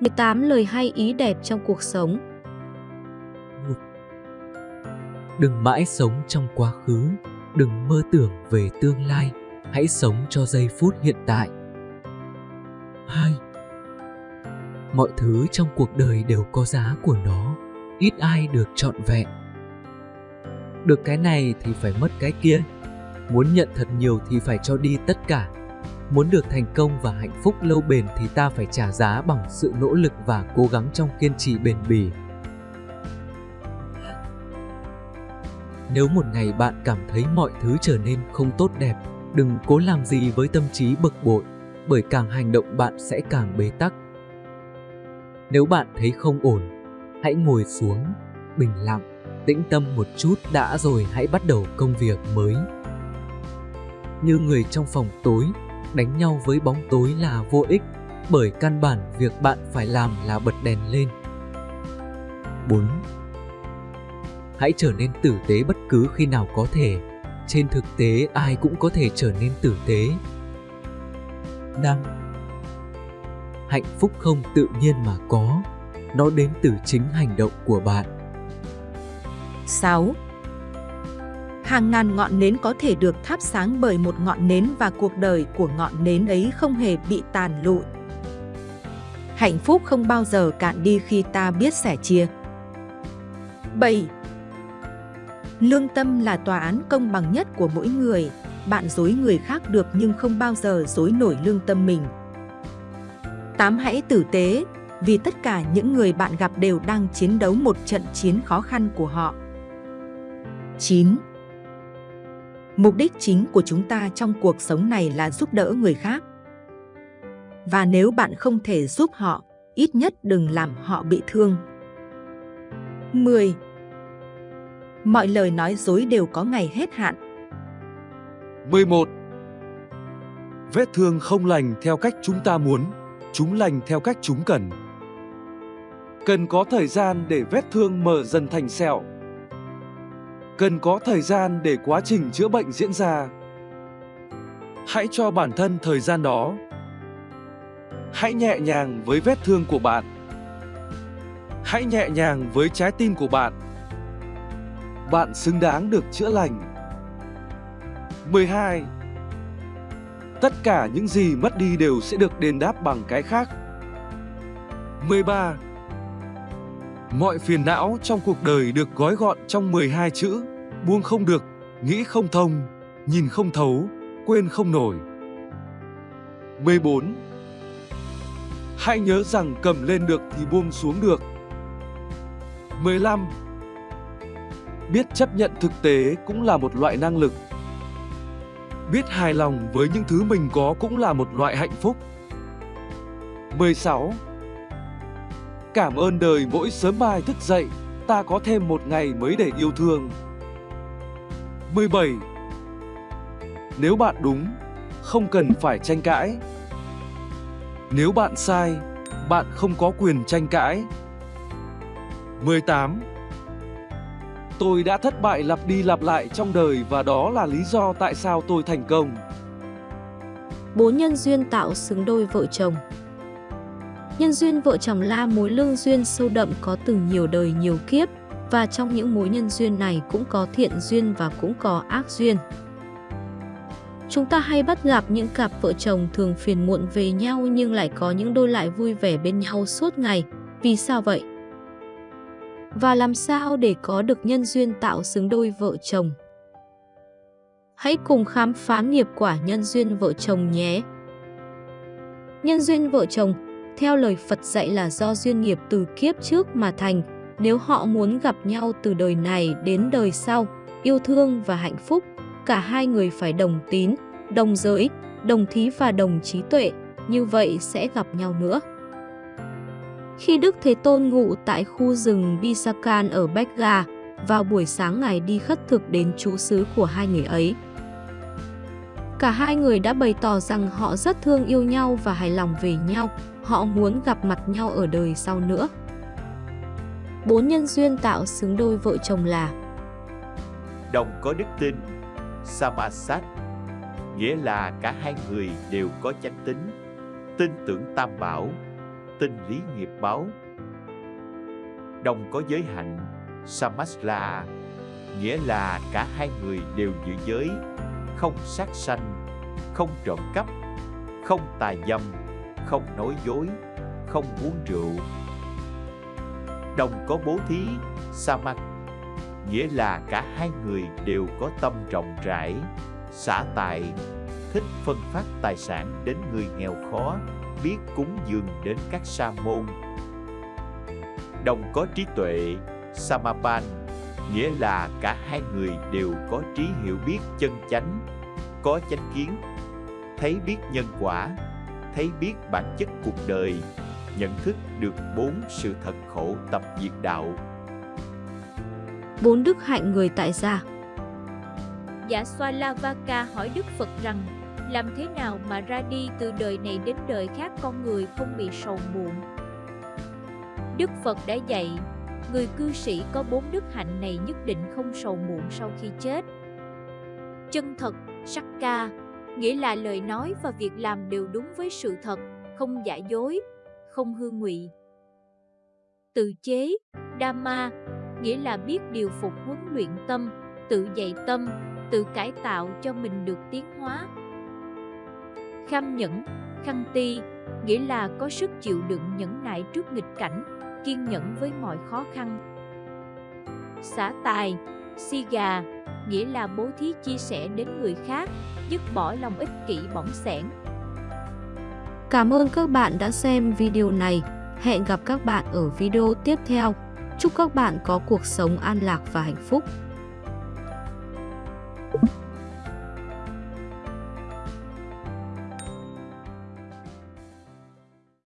18 lời hay ý đẹp trong cuộc sống. Đừng mãi sống trong quá khứ, đừng mơ tưởng về tương lai, hãy sống cho giây phút hiện tại. 2. Mọi thứ trong cuộc đời đều có giá của nó, ít ai được trọn vẹn. Được cái này thì phải mất cái kia, muốn nhận thật nhiều thì phải cho đi tất cả. Muốn được thành công và hạnh phúc lâu bền thì ta phải trả giá bằng sự nỗ lực và cố gắng trong kiên trì bền bỉ. Nếu một ngày bạn cảm thấy mọi thứ trở nên không tốt đẹp, đừng cố làm gì với tâm trí bực bội, bởi càng hành động bạn sẽ càng bế tắc. Nếu bạn thấy không ổn, hãy ngồi xuống, bình lặng, tĩnh tâm một chút đã rồi hãy bắt đầu công việc mới. Như người trong phòng tối, đánh nhau với bóng tối là vô ích, bởi căn bản việc bạn phải làm là bật đèn lên. 4. Hãy trở nên tử tế bất cứ khi nào có thể. Trên thực tế ai cũng có thể trở nên tử tế. 5. Hạnh phúc không tự nhiên mà có, nó đến từ chính hành động của bạn. 6. Hàng ngàn ngọn nến có thể được thắp sáng bởi một ngọn nến và cuộc đời của ngọn nến ấy không hề bị tàn lụi. Hạnh phúc không bao giờ cạn đi khi ta biết sẻ chia. 7. Lương tâm là tòa án công bằng nhất của mỗi người. Bạn dối người khác được nhưng không bao giờ dối nổi lương tâm mình. 8. Hãy tử tế, vì tất cả những người bạn gặp đều đang chiến đấu một trận chiến khó khăn của họ. 9. Mục đích chính của chúng ta trong cuộc sống này là giúp đỡ người khác. Và nếu bạn không thể giúp họ, ít nhất đừng làm họ bị thương. 10. Mọi lời nói dối đều có ngày hết hạn. 11. Vết thương không lành theo cách chúng ta muốn, chúng lành theo cách chúng cần. Cần có thời gian để vết thương mở dần thành sẹo. Cần có thời gian để quá trình chữa bệnh diễn ra. Hãy cho bản thân thời gian đó. Hãy nhẹ nhàng với vết thương của bạn. Hãy nhẹ nhàng với trái tim của bạn. Bạn xứng đáng được chữa lành. 12. Tất cả những gì mất đi đều sẽ được đền đáp bằng cái khác. 13. Mọi phiền não trong cuộc đời được gói gọn trong 12 chữ, buông không được, nghĩ không thông, nhìn không thấu, quên không nổi. 14. Hãy nhớ rằng cầm lên được thì buông xuống được. 15. Biết chấp nhận thực tế cũng là một loại năng lực. Biết hài lòng với những thứ mình có cũng là một loại hạnh phúc. 16. Cảm ơn đời mỗi sớm mai thức dậy, ta có thêm một ngày mới để yêu thương. 17. Nếu bạn đúng, không cần phải tranh cãi. Nếu bạn sai, bạn không có quyền tranh cãi. 18. Tôi đã thất bại lặp đi lặp lại trong đời và đó là lý do tại sao tôi thành công. Bốn nhân duyên tạo xứng đôi vợ chồng Nhân duyên vợ chồng la mối lương duyên sâu đậm có từ nhiều đời nhiều kiếp và trong những mối nhân duyên này cũng có thiện duyên và cũng có ác duyên. Chúng ta hay bắt gặp những cặp vợ chồng thường phiền muộn về nhau nhưng lại có những đôi lại vui vẻ bên nhau suốt ngày. Vì sao vậy? Và làm sao để có được nhân duyên tạo xứng đôi vợ chồng? Hãy cùng khám phá nghiệp quả nhân duyên vợ chồng nhé! Nhân duyên vợ chồng, theo lời Phật dạy là do duyên nghiệp từ kiếp trước mà thành, nếu họ muốn gặp nhau từ đời này đến đời sau, yêu thương và hạnh phúc, cả hai người phải đồng tín, đồng giới, đồng thí và đồng trí tuệ, như vậy sẽ gặp nhau nữa. Khi Đức Thế Tôn ngụ tại khu rừng Bisakan ở Bekga, vào buổi sáng Ngài đi khất thực đến chú xứ của hai người ấy. Cả hai người đã bày tỏ rằng họ rất thương yêu nhau và hài lòng về nhau, họ muốn gặp mặt nhau ở đời sau nữa. Bốn nhân duyên tạo xứng đôi vợ chồng là Đồng có đức tin, Samasat, nghĩa là cả hai người đều có chánh tính, tin tưởng tam bảo, tin lý nghiệp báo. Đồng có giới hạnh, Samasla, nghĩa là cả hai người đều giữ giới, không sát sanh, không trộm cắp, không tà dâm, không nói dối, không uống rượu. Đồng có bố thí, Samak, nghĩa là cả hai người đều có tâm rộng rãi, xả tài, thích phân phát tài sản đến người nghèo khó, biết cúng dường đến các sa môn. Đồng có trí tuệ, Samapan, nghĩa là cả hai người đều có trí hiểu biết chân chánh, có chánh kiến, thấy biết nhân quả, thấy biết bản chất cuộc đời, nhận thức được bốn sự thật khổ tập diệt đạo. Bốn đức hạnh người tại gia Dạ Swalavaka hỏi Đức Phật rằng làm thế nào mà ra đi từ đời này đến đời khác con người không bị sầu muộn. Đức Phật đã dạy, người cư sĩ có bốn đức hạnh này nhất định không sầu muộn sau khi chết. Chân thật, sắc ca, nghĩa là lời nói và việc làm đều đúng với sự thật, không giả dối, không hư ngụy. Tự chế, Dhamma, nghĩa là biết điều phục huấn luyện tâm, tự dạy tâm, tự cải tạo cho mình được tiến hóa. Kham nhẫn, khăn ti, nghĩa là có sức chịu đựng nhẫn nại trước nghịch cảnh, kiên nhẫn với mọi khó khăn. Xả tài, si gà, nghĩa là bố thí chia sẻ đến người khác, dứt bỏ lòng ích kỷ bỏng sẻn. Cảm ơn các bạn đã xem video này. Hẹn gặp các bạn ở video tiếp theo. Chúc các bạn có cuộc sống an lạc và hạnh phúc.